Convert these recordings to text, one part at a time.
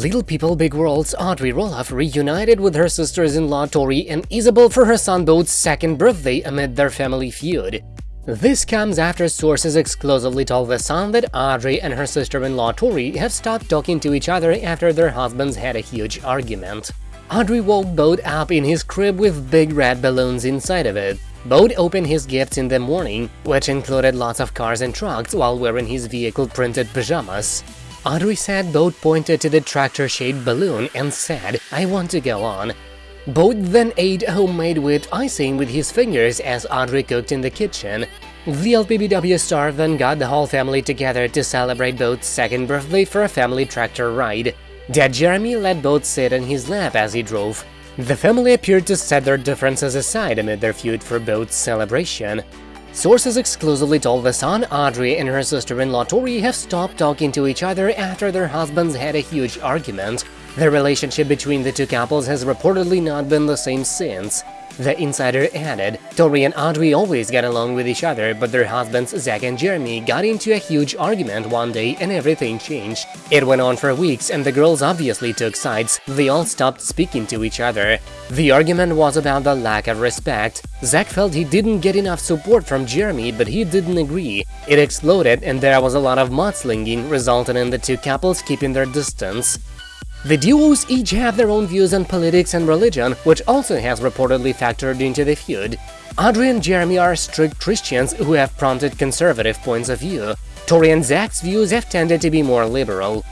Little People Big World's Audrey Roloff reunited with her sisters-in-law Tori and Isabel for her son Bode's second birthday amid their family feud. This comes after sources exclusively told The Sun that Audrey and her sister-in-law Tori have stopped talking to each other after their husbands had a huge argument. Audrey woke Bode up in his crib with big red balloons inside of it. Bode opened his gifts in the morning, which included lots of cars and trucks while wearing his vehicle-printed pajamas. Audrey said Bode pointed to the tractor-shaped balloon and said, I want to go on. Bode then ate homemade whipped icing with his fingers as Audrey cooked in the kitchen. The LPBW star then got the whole family together to celebrate Bode's second birthday for a family tractor ride. Dad Jeremy let Bode sit in his lap as he drove. The family appeared to set their differences aside amid their feud for Bode's celebration. Sources exclusively told The Sun Audrey and her sister-in-law Tori have stopped talking to each other after their husbands had a huge argument. The relationship between the two couples has reportedly not been the same since. The insider added, Tori and Audrey always get along with each other, but their husbands Zach and Jeremy got into a huge argument one day and everything changed. It went on for weeks and the girls obviously took sides, they all stopped speaking to each other. The argument was about the lack of respect. Zach felt he didn't get enough support from Jeremy, but he didn't agree. It exploded and there was a lot of mudslinging, resulting in the two couples keeping their distance. The duos each have their own views on politics and religion, which also has reportedly factored into the feud. Audrey and Jeremy are strict Christians who have prompted conservative points of view. Tori and Zach's views have tended to be more liberal.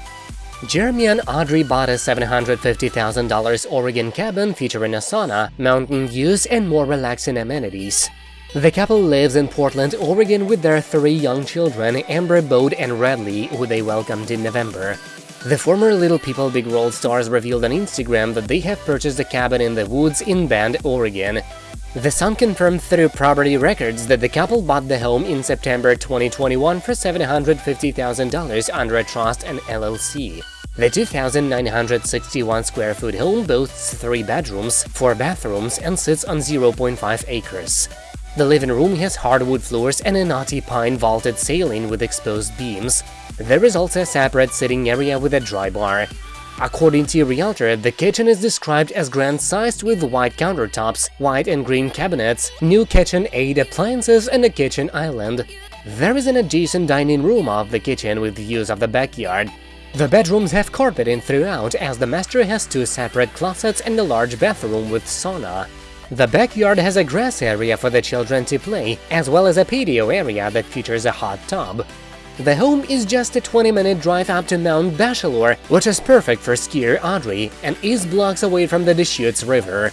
Jeremy and Audrey bought a $750,000 Oregon cabin featuring a sauna, mountain views, and more relaxing amenities. The couple lives in Portland, Oregon with their three young children, Ember, Bode, and Radley, who they welcomed in November. The former Little People Big World stars revealed on Instagram that they have purchased a cabin in the woods in Bend, Oregon. The Sun confirmed through property records that the couple bought the home in September 2021 for $750,000 under a trust and LLC. The 2,961 square foot home boasts three bedrooms, four bathrooms, and sits on 0.5 acres. The living room has hardwood floors and a knotty pine vaulted ceiling with exposed beams. There is also a separate sitting area with a dry bar. According to a realtor, the kitchen is described as grand-sized with white countertops, white and green cabinets, new KitchenAid appliances and a kitchen island. There is an adjacent dining room of the kitchen with views of the backyard. The bedrooms have carpeting throughout as the master has two separate closets and a large bathroom with sauna. The backyard has a grass area for the children to play, as well as a patio area that features a hot tub. The home is just a 20-minute drive up to Mount Bachelor, which is perfect for skier Audrey, and is blocks away from the Deschutes River.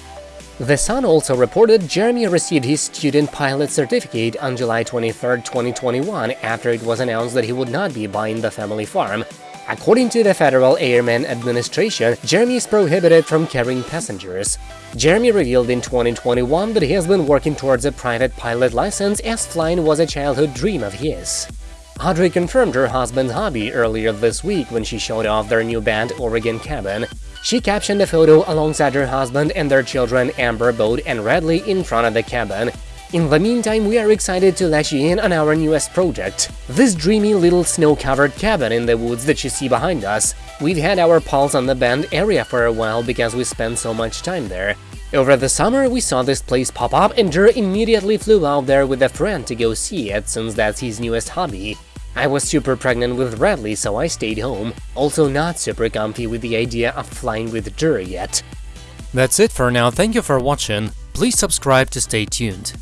The Sun also reported Jeremy received his student pilot certificate on July 23, 2021, after it was announced that he would not be buying the family farm, According to the Federal Airmen Administration, Jeremy is prohibited from carrying passengers. Jeremy revealed in 2021 that he has been working towards a private pilot license as flying was a childhood dream of his. Audrey confirmed her husband's hobby earlier this week when she showed off their new Bend Oregon cabin. She captioned a photo alongside her husband and their children Ember, Bode, and Radley in front of the cabin, in the meantime, we are excited to let you in on our newest project. This dreamy little snow-covered cabin in the woods that you see behind us. We've had our pulse on the Bend area for a while because we spend so much time there. Over the summer, we saw this place pop up and Jer immediately flew out there with a friend to go see it since that's his newest hobby. I was super pregnant with Radley, so I stayed home, also not super comfy with the idea of flying with Jer yet. That's it for now, thank you for watching, please subscribe to stay tuned.